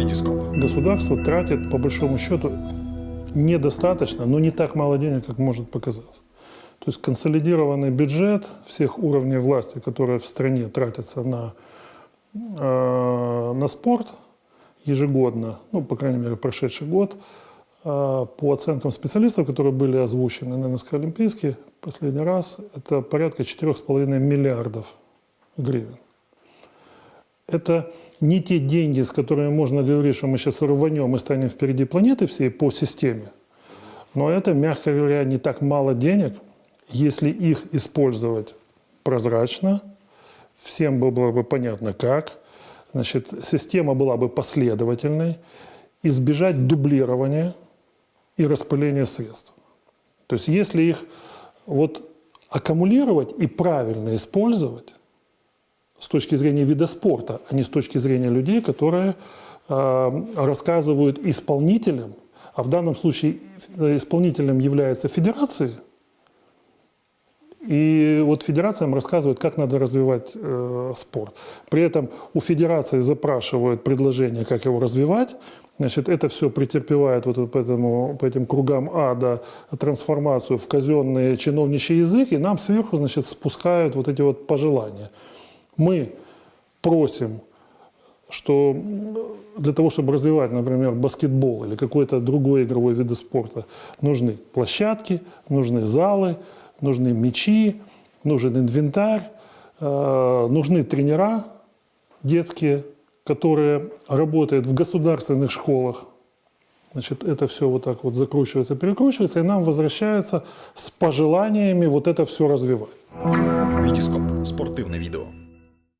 Витископ. Государство тратит, по большому счету, недостаточно, но не так мало денег, как может показаться. То есть консолидированный бюджет всех уровней власти, которые в стране тратятся на, э, на спорт ежегодно, ну, по крайней мере, прошедший год, э, по оценкам специалистов, которые были озвучены на НСК Олимпийский последний раз, это порядка 4,5 миллиардов гривен. Это не те деньги, с которыми можно говорить, что мы сейчас рванем и станем впереди планеты всей по системе. Но это, мягко говоря, не так мало денег, если их использовать прозрачно, всем было бы понятно как, значит, система была бы последовательной, избежать дублирования и распыления средств. То есть если их вот аккумулировать и правильно использовать, с точки зрения вида спорта, а не с точки зрения людей, которые э, рассказывают исполнителям, а в данном случае исполнителем является федерация, и вот федерациям рассказывают, как надо развивать э, спорт. При этом у федерации запрашивают предложение, как его развивать. Значит, это все претерпевает вот по, этому, по этим кругам ада трансформацию в казенный чиновничий язык, и нам сверху значит, спускают вот эти вот пожелания мы просим, что для того, чтобы развивать, например, баскетбол или какой-то другой игровой вид спорта, нужны площадки, нужны залы, нужны мячи, нужен инвентарь, э, нужны тренера детские, которые работают в государственных школах. Значит, это все вот так вот закручивается, перекручивается, и нам возвращается с пожеланиями вот это все развивать. Витископ. Спортивне відео.